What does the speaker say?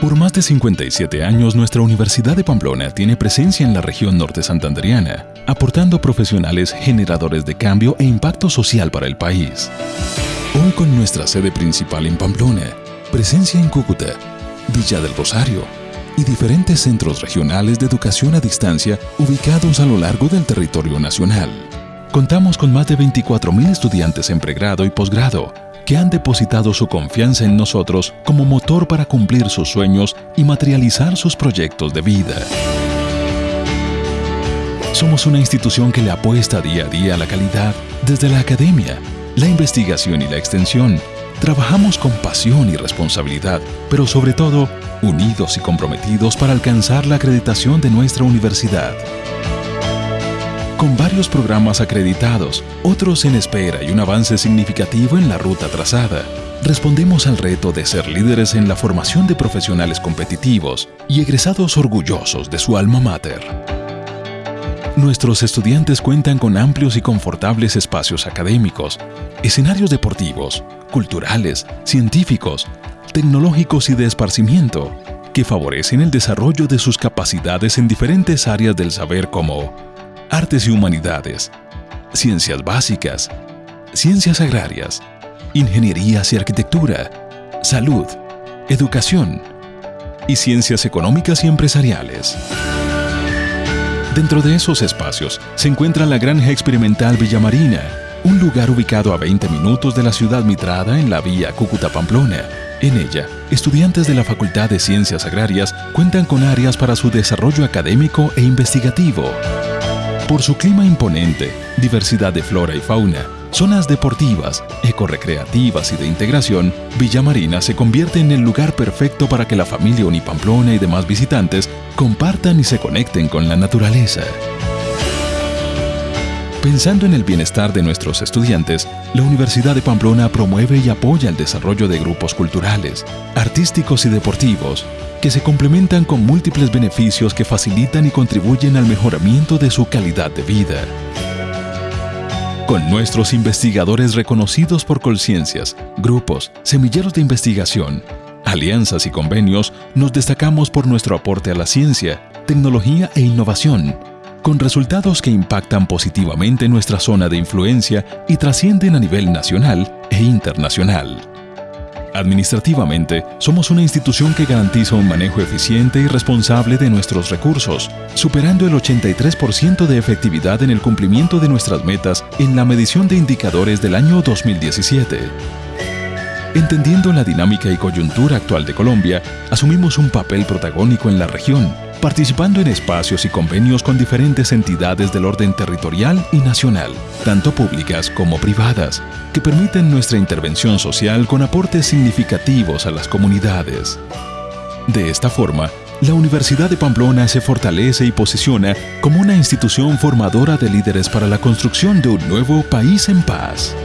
Por más de 57 años, nuestra Universidad de Pamplona tiene presencia en la región norte santanderiana, aportando profesionales generadores de cambio e impacto social para el país. Hoy con nuestra sede principal en Pamplona, presencia en Cúcuta, Villa del Rosario y diferentes centros regionales de educación a distancia ubicados a lo largo del territorio nacional. Contamos con más de 24.000 estudiantes en pregrado y posgrado, que han depositado su confianza en nosotros como motor para cumplir sus sueños y materializar sus proyectos de vida. Somos una institución que le apuesta día a día a la calidad desde la academia, la investigación y la extensión. Trabajamos con pasión y responsabilidad, pero sobre todo unidos y comprometidos para alcanzar la acreditación de nuestra universidad con varios programas acreditados, otros en espera y un avance significativo en la ruta trazada. Respondemos al reto de ser líderes en la formación de profesionales competitivos y egresados orgullosos de su alma mater. Nuestros estudiantes cuentan con amplios y confortables espacios académicos, escenarios deportivos, culturales, científicos, tecnológicos y de esparcimiento, que favorecen el desarrollo de sus capacidades en diferentes áreas del saber como artes y humanidades, ciencias básicas, ciencias agrarias, ingenierías y arquitectura, salud, educación y ciencias económicas y empresariales. Dentro de esos espacios se encuentra la Granja Experimental Villamarina, un lugar ubicado a 20 minutos de la ciudad mitrada en la vía Cúcuta-Pamplona. En ella, estudiantes de la Facultad de Ciencias Agrarias cuentan con áreas para su desarrollo académico e investigativo. Por su clima imponente, diversidad de flora y fauna, zonas deportivas, ecorecreativas y de integración, Villa Marina se convierte en el lugar perfecto para que la familia Unipamplona y demás visitantes compartan y se conecten con la naturaleza. Pensando en el bienestar de nuestros estudiantes, la Universidad de Pamplona promueve y apoya el desarrollo de grupos culturales, artísticos y deportivos, que se complementan con múltiples beneficios que facilitan y contribuyen al mejoramiento de su calidad de vida. Con nuestros investigadores reconocidos por Colciencias, grupos, semilleros de investigación, alianzas y convenios, nos destacamos por nuestro aporte a la ciencia, tecnología e innovación, con resultados que impactan positivamente nuestra zona de influencia y trascienden a nivel nacional e internacional. Administrativamente, somos una institución que garantiza un manejo eficiente y responsable de nuestros recursos, superando el 83% de efectividad en el cumplimiento de nuestras metas en la medición de indicadores del año 2017. Entendiendo la dinámica y coyuntura actual de Colombia, asumimos un papel protagónico en la región, participando en espacios y convenios con diferentes entidades del orden territorial y nacional, tanto públicas como privadas, que permiten nuestra intervención social con aportes significativos a las comunidades. De esta forma, la Universidad de Pamplona se fortalece y posiciona como una institución formadora de líderes para la construcción de un nuevo país en paz.